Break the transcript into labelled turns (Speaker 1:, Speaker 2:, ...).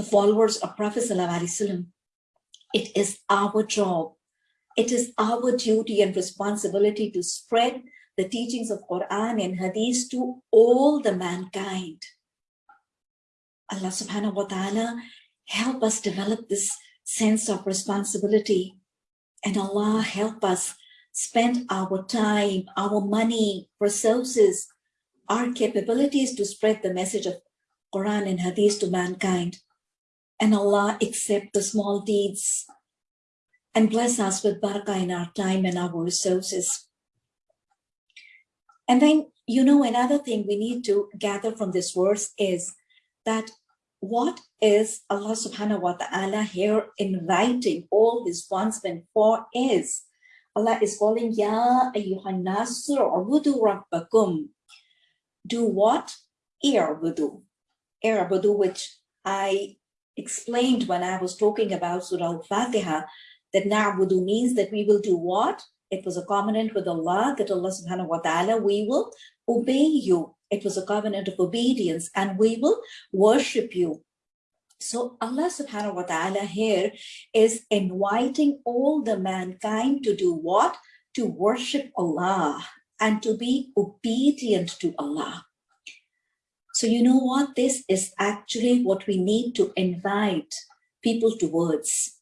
Speaker 1: the followers of Prophet ﷺ, it is our job, it is our duty and responsibility to spread the teachings of Quran and Hadith to all the mankind. Allah subhanahu wa ta'ala help us develop this sense of responsibility and Allah help us spend our time, our money, resources, our capabilities to spread the message of Quran and Hadith to mankind. And Allah accept the small deeds and bless us with barakah in our time and our resources. And then, you know, another thing we need to gather from this verse is that what is Allah subhanahu wa ta'ala here inviting all his bondsmen for is Allah is calling Ya ayyuhan nasr ubudu rabbakum. Do what? I'budu. I'budu, which I explained when I was talking about Surah Al-Fatiha, that na'budu means that we will do what? It was a covenant with Allah that Allah subhanahu wa ta'ala, we will obey you. It was a covenant of obedience and we will worship you. So Allah subhanahu wa ta'ala here is inviting all the mankind to do what? To worship Allah and to be obedient to Allah. So you know what? This is actually what we need to invite people towards